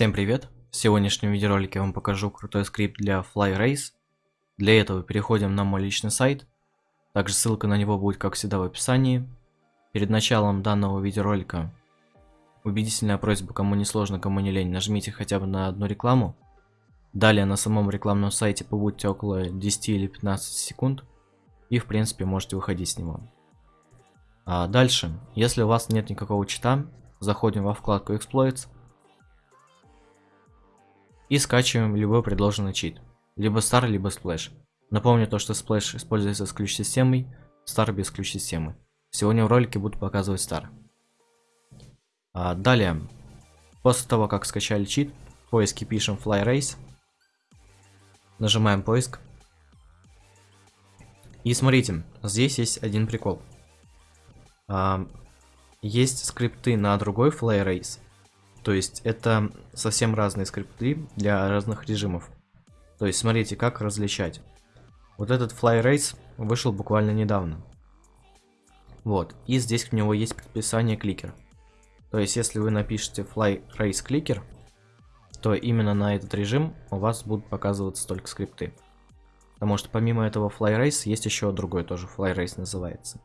Всем привет! В сегодняшнем видеоролике я вам покажу крутой скрипт для FlyRace. Для этого переходим на мой личный сайт. Также ссылка на него будет как всегда в описании. Перед началом данного видеоролика убедительная просьба, кому не сложно, кому не лень, нажмите хотя бы на одну рекламу. Далее на самом рекламном сайте побудьте около 10 или 15 секунд. И в принципе можете выходить с него. А дальше, если у вас нет никакого чита, заходим во вкладку Exploits и скачиваем любой предложенный чит. Либо Star, либо Splash. Напомню то, что Splash используется с ключ-системой, Star без ключ-системы. Сегодня в ролике буду показывать Star. А, далее, после того, как скачали чит, в поиске пишем Fly Race. Нажимаем поиск. И смотрите, здесь есть один прикол. А, есть скрипты на другой Fly Race, то есть это совсем разные скрипты для разных режимов. То есть смотрите, как различать. Вот этот Fly Race вышел буквально недавно. Вот, и здесь к него есть предписание кликер. То есть если вы напишете Fly Race Clicker, то именно на этот режим у вас будут показываться только скрипты. Потому что помимо этого Fly Race есть еще другой тоже Fly Race называется.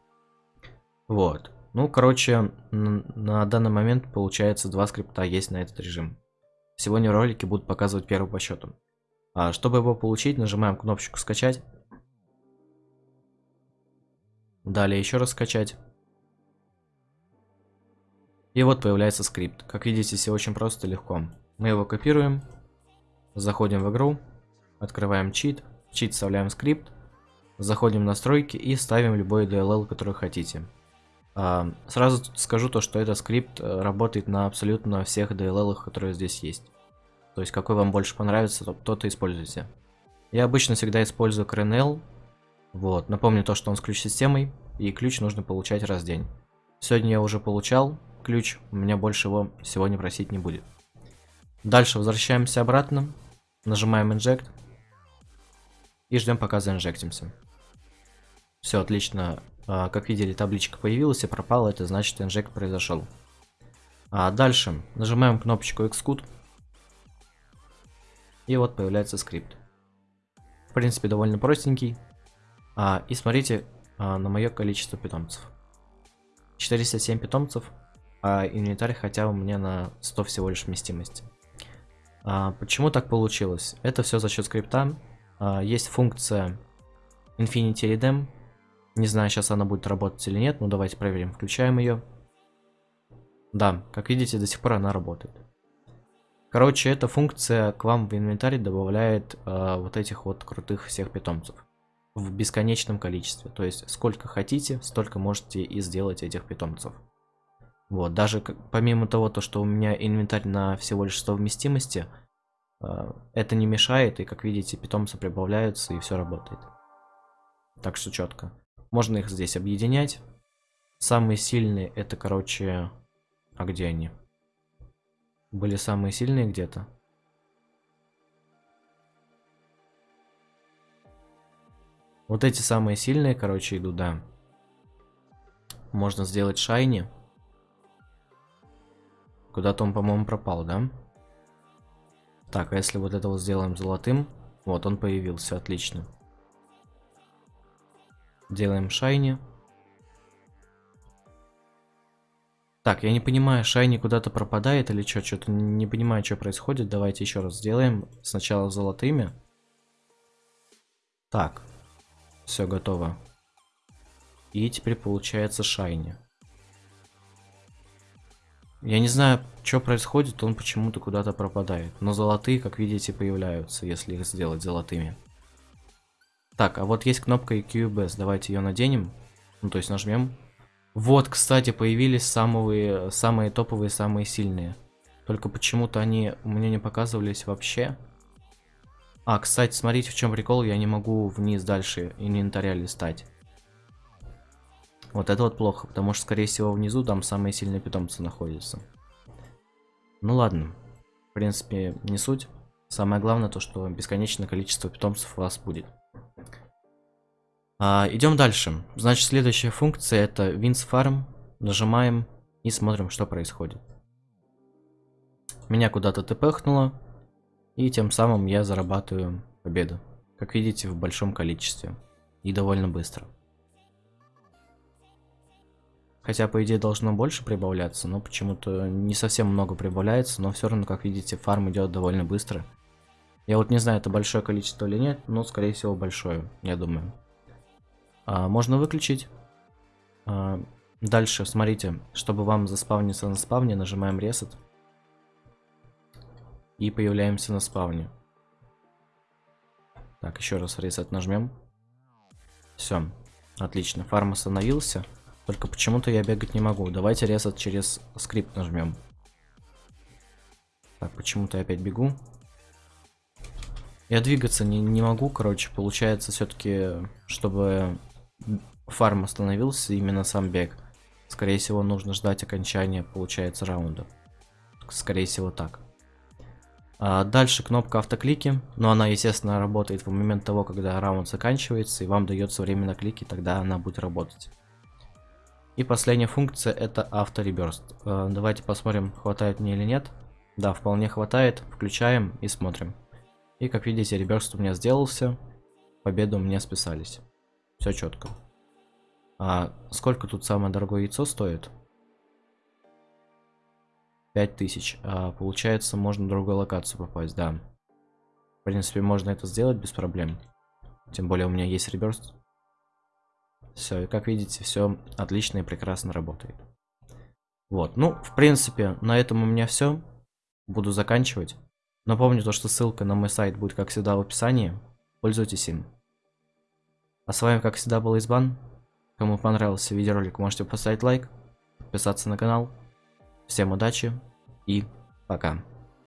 Вот. Ну, короче, на данный момент получается два скрипта есть на этот режим. Сегодня в ролике будут показывать первый по счету. А чтобы его получить, нажимаем кнопочку скачать. Далее еще раз скачать. И вот появляется скрипт. Как видите, все очень просто и легко. Мы его копируем, заходим в игру, открываем чит, в чит вставляем скрипт, заходим в настройки и ставим любой DLL, который хотите. Сразу скажу то, что этот скрипт э, работает на абсолютно всех DLL, которые здесь есть. То есть какой вам больше понравится, то тот и используйте. Я обычно всегда использую CRNL. Вот, напомню то, что он с ключ-системой, и ключ нужно получать раз в день. Сегодня я уже получал ключ, у меня больше его сегодня просить не будет. Дальше возвращаемся обратно, нажимаем Inject и ждем пока заинжектимся. Все, отлично, а, как видели, табличка появилась и пропала, это значит инжект произошел. А дальше нажимаем кнопочку Xcode. И вот появляется скрипт. В принципе, довольно простенький. А, и смотрите на мое количество питомцев. 407 питомцев, а инвентарь хотя у меня на 100 всего лишь вместимости. А, почему так получилось? Это все за счет скрипта. А, есть функция Infinity Redeem, не знаю, сейчас она будет работать или нет, но давайте проверим. Включаем ее. Да, как видите, до сих пор она работает. Короче, эта функция к вам в инвентарь добавляет э, вот этих вот крутых всех питомцев. В бесконечном количестве. То есть, сколько хотите, столько можете и сделать этих питомцев. Вот, даже помимо того, то, что у меня инвентарь на всего лишь 100 вместимости, э, это не мешает, и как видите, питомцы прибавляются, и все работает. Так что четко. Можно их здесь объединять. Самые сильные это, короче... А где они? Были самые сильные где-то? Вот эти самые сильные, короче, идут, да. Можно сделать шайни. Куда-то он, по-моему, пропал, да? Так, а если вот это вот сделаем золотым? Вот, он появился, отлично. Делаем шайни. Так, я не понимаю, шайни куда-то пропадает или что? Что-то не понимаю, что происходит. Давайте еще раз сделаем. Сначала золотыми. Так. Все готово. И теперь получается шайни. Я не знаю, что происходит, он почему-то куда-то пропадает. Но золотые, как видите, появляются, если их сделать золотыми. Так, а вот есть кнопка EQBS. Давайте ее наденем. Ну, то есть нажмем. Вот, кстати, появились самые, самые топовые, самые сильные. Только почему-то они у меня не показывались вообще. А, кстати, смотрите, в чем прикол. Я не могу вниз дальше инвентаря листать. Вот это вот плохо, потому что, скорее всего, внизу там самые сильные питомцы находятся. Ну ладно. В принципе, не суть. Самое главное то, что бесконечное количество питомцев у вас будет. А, идем дальше. Значит, следующая функция это Wins Farm. Нажимаем и смотрим, что происходит. меня куда-то тпхнуло, и тем самым я зарабатываю победу. Как видите, в большом количестве. И довольно быстро. Хотя, по идее, должно больше прибавляться, но почему-то не совсем много прибавляется, но все равно, как видите, фарм идет довольно быстро. Я вот не знаю, это большое количество или нет, но, скорее всего, большое, я думаю. А, можно выключить. А, дальше, смотрите, чтобы вам заспавниться на спавне, нажимаем Reset. И появляемся на спавне. Так, еще раз Reset нажмем. Все, отлично, фарм остановился. Только почему-то я бегать не могу. Давайте резать через скрипт нажмем. Так, почему-то я опять бегу. Я двигаться не, не могу, короче, получается все-таки, чтобы фарм остановился, именно сам бег. Скорее всего, нужно ждать окончания, получается, раунда. Скорее всего, так. А дальше кнопка автоклики, но она, естественно, работает в момент того, когда раунд заканчивается, и вам дается время на клики, тогда она будет работать. И последняя функция это автореберст. А, давайте посмотрим, хватает мне или нет. Да, вполне хватает. Включаем и смотрим. И как видите, реберст у меня сделался. Победу мне списались. Все четко. А сколько тут самое дорогое яйцо стоит? 5000. А, получается, можно в другую локацию попасть, да. В принципе, можно это сделать без проблем. Тем более у меня есть реберст. Все, и как видите, все отлично и прекрасно работает. Вот, ну, в принципе, на этом у меня все. Буду заканчивать. Напомню то, что ссылка на мой сайт будет, как всегда, в описании. Пользуйтесь им. А с вами, как всегда, был Избан. Кому понравился видеоролик, можете поставить лайк, подписаться на канал. Всем удачи и пока.